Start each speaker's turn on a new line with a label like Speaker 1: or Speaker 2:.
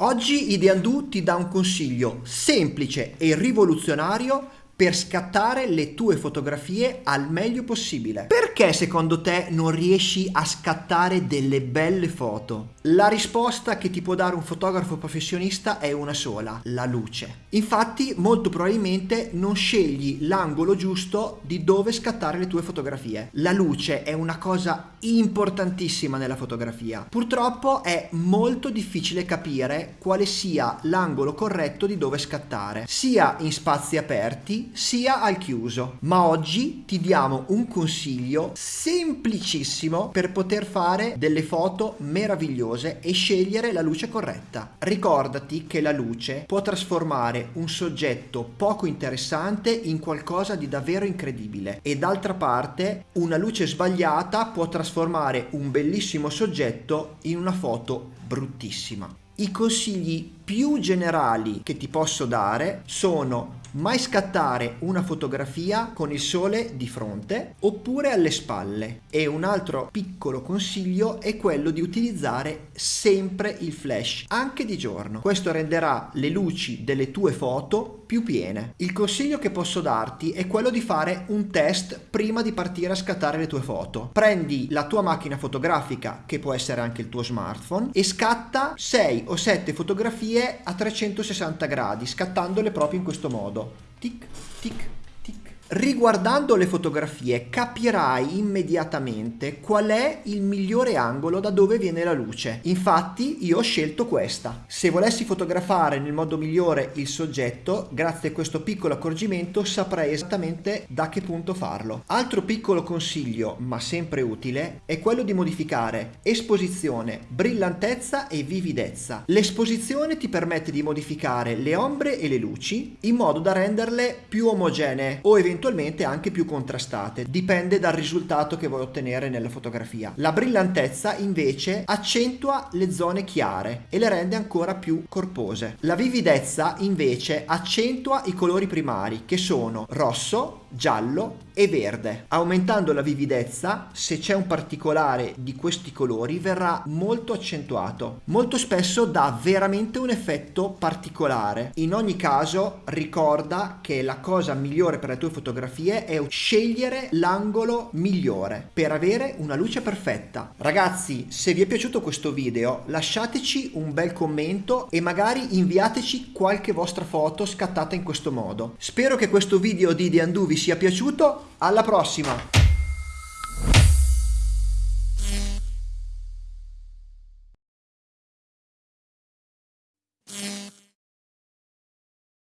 Speaker 1: Oggi Ideandu ti dà un consiglio semplice e rivoluzionario per scattare le tue fotografie al meglio possibile. Perché secondo te non riesci a scattare delle belle foto? La risposta che ti può dare un fotografo professionista è una sola, la luce. Infatti molto probabilmente non scegli l'angolo giusto di dove scattare le tue fotografie. La luce è una cosa importantissima nella fotografia. Purtroppo è molto difficile capire quale sia l'angolo corretto di dove scattare, sia in spazi aperti sia al chiuso. Ma oggi ti diamo un consiglio semplicissimo per poter fare delle foto meravigliose e scegliere la luce corretta. Ricordati che la luce può trasformare un soggetto poco interessante in qualcosa di davvero incredibile e d'altra parte una luce sbagliata può trasformare un bellissimo soggetto in una foto bruttissima. I consigli più generali che ti posso dare sono mai scattare una fotografia con il sole di fronte oppure alle spalle. E un altro piccolo consiglio è quello di utilizzare sempre il flash anche di giorno. Questo renderà le luci delle tue foto più piene. Il consiglio che posso darti è quello di fare un test prima di partire a scattare le tue foto. Prendi la tua macchina fotografica che può essere anche il tuo smartphone e scatta 6 o 7 fotografie a 360 gradi scattandole proprio in questo modo modo. Tic, tic, Riguardando le fotografie capirai immediatamente qual è il migliore angolo da dove viene la luce. Infatti io ho scelto questa. Se volessi fotografare nel modo migliore il soggetto, grazie a questo piccolo accorgimento saprei esattamente da che punto farlo. Altro piccolo consiglio, ma sempre utile, è quello di modificare esposizione, brillantezza e vividezza. L'esposizione ti permette di modificare le ombre e le luci in modo da renderle più omogenee o eventualmente eventualmente anche più contrastate, dipende dal risultato che vuoi ottenere nella fotografia. La brillantezza invece accentua le zone chiare e le rende ancora più corpose. La vividezza invece accentua i colori primari che sono rosso, giallo e verde. Aumentando la vividezza, se c'è un particolare di questi colori verrà molto accentuato. Molto spesso dà veramente un effetto particolare. In ogni caso ricorda che la cosa migliore per le tue fotografie è scegliere l'angolo migliore per avere una luce perfetta. Ragazzi, se vi è piaciuto questo video lasciateci un bel commento e magari inviateci qualche vostra foto scattata in questo modo. Spero che questo video di The Undo vi sia piaciuto, alla prossima!